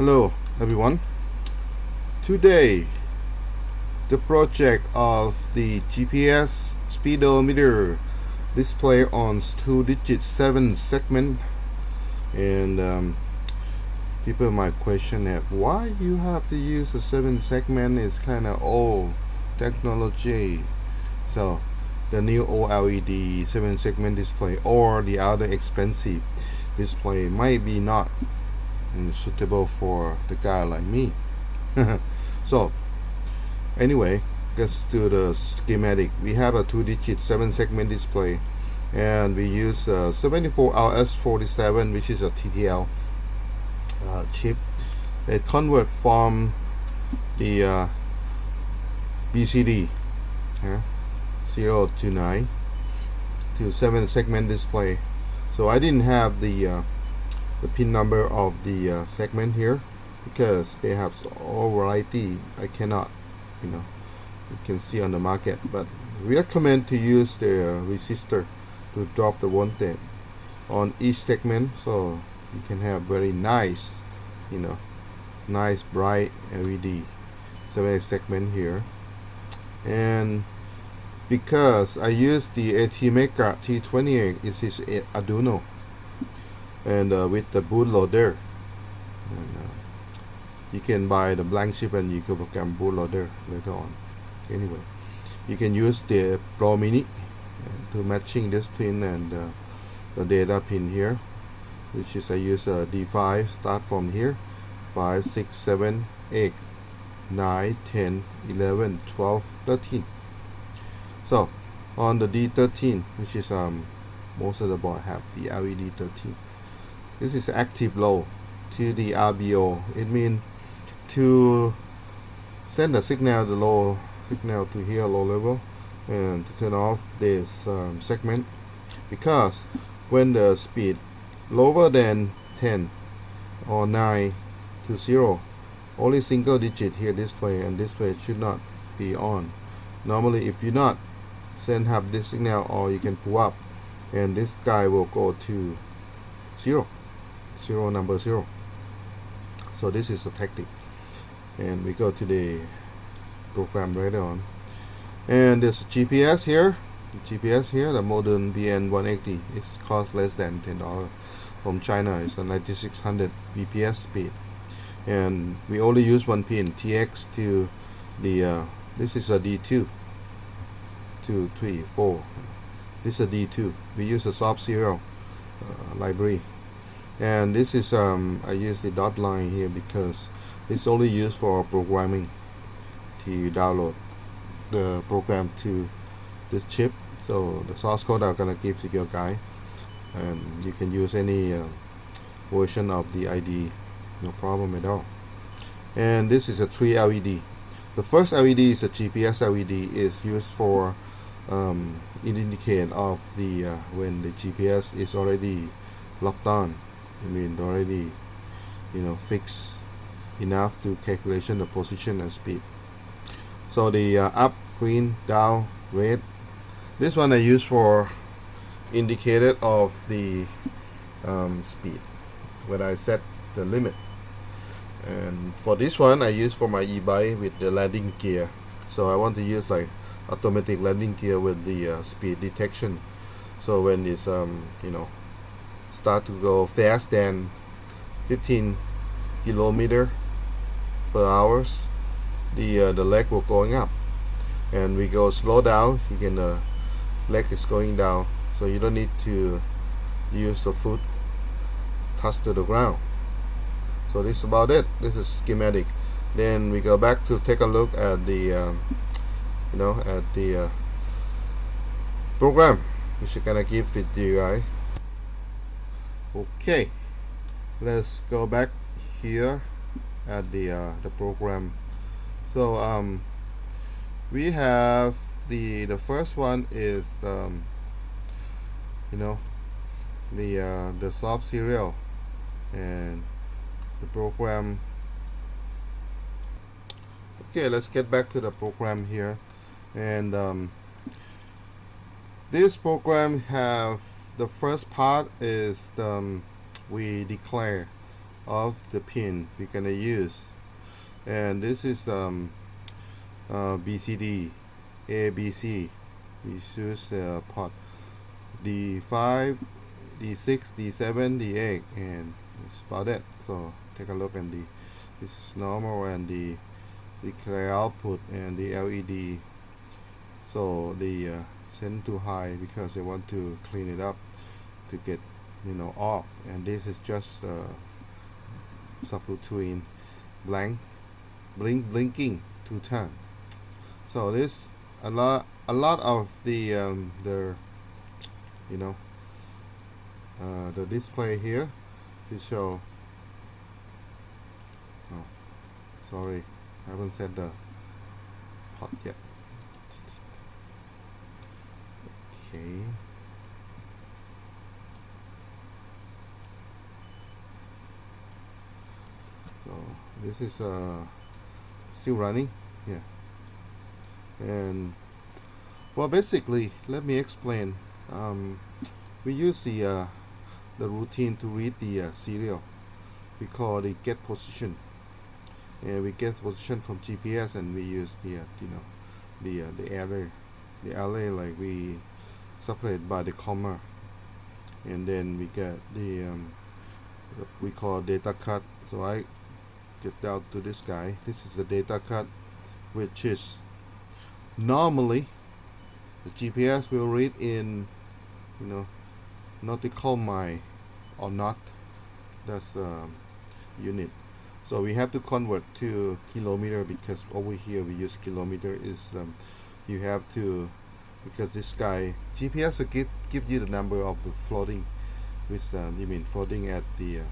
Hello everyone. Today the project of the GPS speedometer display on two digit seven segment. And um, people might question that why you have to use a seven segment? Is kind of old technology. So the new OLED seven segment display or the other expensive display might be not suitable for the guy like me. So anyway let's do the schematic. We have a two digit seven segment display and we use uh, 74LS47 which is a TTL uh, chip. It convert from the uh, BCD 0 to 9 to 7 segment display. So I didn't have the uh, the pin number of the uh, segment here because they have all variety. I cannot you know you can see on the market but we recommend to use the uh, resistor to drop the voltage on each segment so you can have very nice you know nice bright LED 7 segment here. And because I use the ATmega328 it is Arduino and uh, with the bootloader and, uh, you can buy the blank chip and you can program bootloader later on. Anyway you can use the Pro Mini to matching this pin and uh, the data pin here which is I use a D5 start from here 5 6 7 8 9 10 11 12 13 so on the D13 which is um most of the board have the LED 13 this is active low to the RBO it means to send a signal the low signal to here low level and to turn off this um, segment. Because when the speed lower than 10 or 9 to 0 only single digit here display and display should not be on. Normally if you not send have this signal or you can pull up and this guy will go to 0 0 number 0 so this is a tactic. And we go to the program right on. And this GPS here GPS here the modern BN180 it costs less than $10 from China it's a 9600 bps speed. And we only use one pin TX to the uh, this is a D2 2 3 4 this is a D2 we use a soft serial uh, library and this is um, I use the dot line here because it's only used for programming to download the program to this chip. So the source code I'm gonna give to your guy and you can use any uh, version of the ID no problem at all. And this is a 3 LED the first LED is a GPS LED is used for um, indicate of the uh, when the GPS is already locked on I mean already you know fixed enough to calculation the position and speed. So the uh, up green down red. This one I use for indicator of the um, speed when I set the limit. And for this one I use for my e-bike with the landing gear. So I want to use like automatic landing gear with the uh, speed detection. So when it's um, you know start to go fast than 15 kilometer per hours the uh, the leg will going up. And we go slow down you can uh, leg is going down so you don't need to use the foot touch to the ground. So this is about it. This is schematic. Then we go back to take a look at the um, you know at the uh, program which I'm gonna give it to you guys okay let's go back here at the uh, the program. So um, we have the the first one is um, you know the uh, the soft serial and the program. Okay let's get back to the program here. And um, this program have the first part is um, we declare of the pin we're gonna use. And this is um, uh, BCD ABC we choose the pot D5 D6 D7 D8 and that's about it. So take a look and the this is normal and the the clear output and the LED so the uh, send to high because they want to clean it up to get you know off. And this is just uh, subroutine blank blink blinking two times so this a lot a lot of the um, the you know uh, the display here to show oh sorry I haven't set the pot yet. Okay so this is uh, still running? Yeah. And well basically let me explain. Um, we use the uh, the routine to read the uh, serial. We call the get position. And we get position from GPS and we use the uh, you know the uh, the array the array like we separate by the comma. And then we get the um, we call data cut. So I get down to this guy. This is the data cut which is normally the GPS will read in you know nautical mile or not that's um, unit. So we have to convert to kilometer because over here we use kilometer is um, you have to because this guy GPS will give, give you the number of the floating with um, you mean floating at the uh,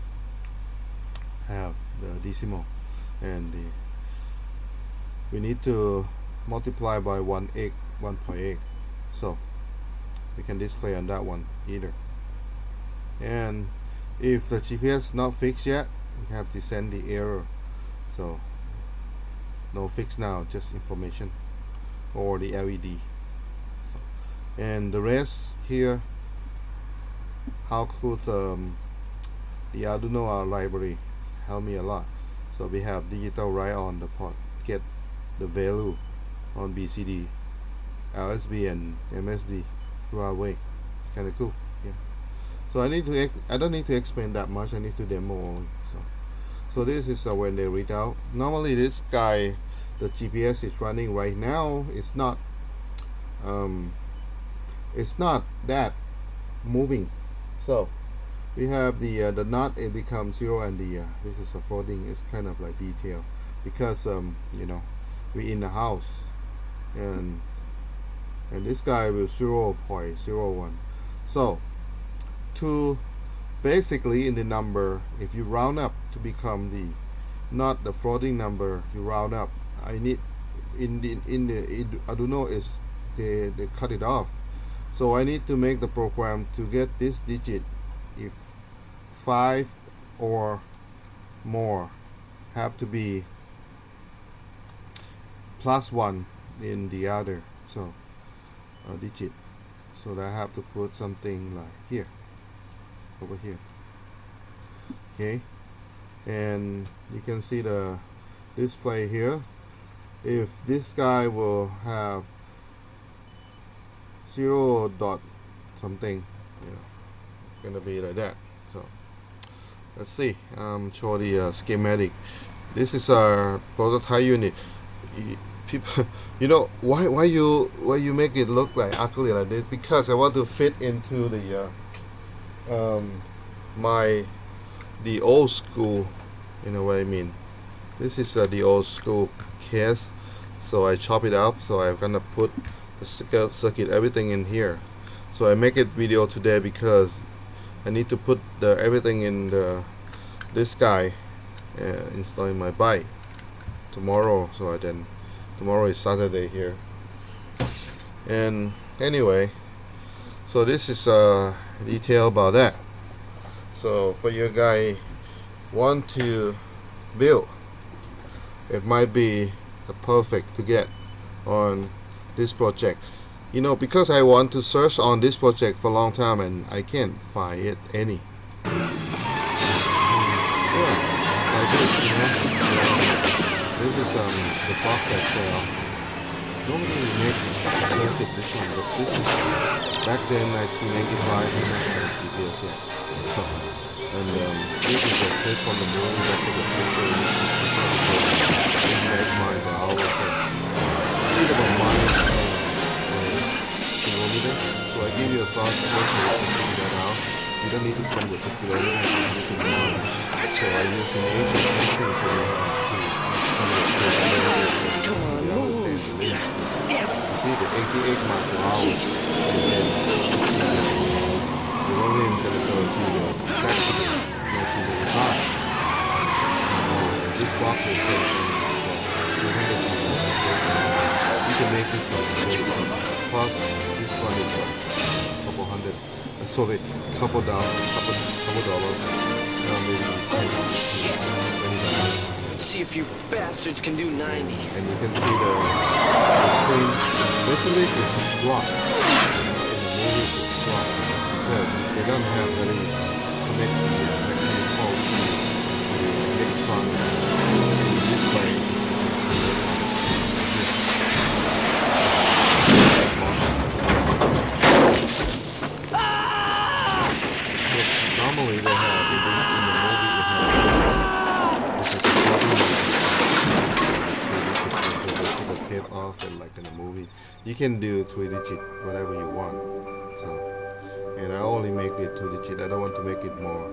have the decimal. And the we need to multiply by 1 egg 1.8 so we can display on that one either. And if the GPS not fixed yet we have to send the error. So no fix now just information or the LED so, and the rest here how could um, the Arduino library help me a lot. So we have digital write on the pot get the value on BCD LSB and MSD right away it's kind of cool yeah. So I need to I don't need to explain that much I need to demo only so. So this is uh, when they read out. Normally this guy the GPS is running right now it's not um, it's not that moving. So we have the uh, the knot it becomes zero and the uh, this is a folding it's kind of like detail. Because um, you know we in the house and and this guy will 0 0.01 so to basically in the number if you round up to become the not the floating number you round up I need in the in the in, Arduino is they, they cut it off. So I need to make the program to get this digit. If five or more have to be plus one in the other so a digit. So that I have to put something like here over here. Okay? And you can see the display here. If this guy will have zero dot something yeah, gonna be like that so let's see. Um, show the uh, schematic. This is our prototype unit. People you know why why you why you make it look like ugly like this? Because I want to fit into the uh, um, my the old school you know what I mean? This is uh, the old school case. So I chop it up. So I'm gonna put the circuit everything in here. So I make it video today because I need to put the everything in the this guy uh, installing my bike tomorrow. So I then tomorrow is Saturday here. And anyway so this is a uh, detail about that. So for you guy want to build it might be the perfect to get on this project you know because I want to search on this project for a long time and I can't find it any yeah. this, you know. This is um the box that sell. Nobody make a circuit this one, but this is back then 1985 we didn't have a GPS yet. So, and um, this is a clip from the movie that took a picture in I always uh, see the mind uh, kilometer. So I give you a soft version can figure that out. You don't need to convert the you use in mind. So I use an Asian country so you have to convert the kilometers so you understand the limit. You see the 88 mile per hour and then you're only gonna go to the back to the 1985. This block is set in 200 miles. You can make this one. Plus, hundred, uh, sorry, couple dollars, couple, couple dollars. Uh, maybe 10 dollars. See if you bastards can do 90. And you can see the, the screen. Basically, it's. In the movie, it's. Because they don't have any connect the mechanic pole to the electron display. Tape off and like in the movie. You can do three digit whatever you want. So and I only make it two digit. I don't want to make it more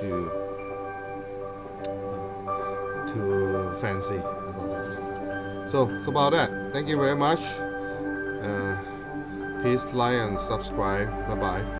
too uh, too fancy about it. So it's about that. Thank you very much. Uh, please like and subscribe. Bye bye.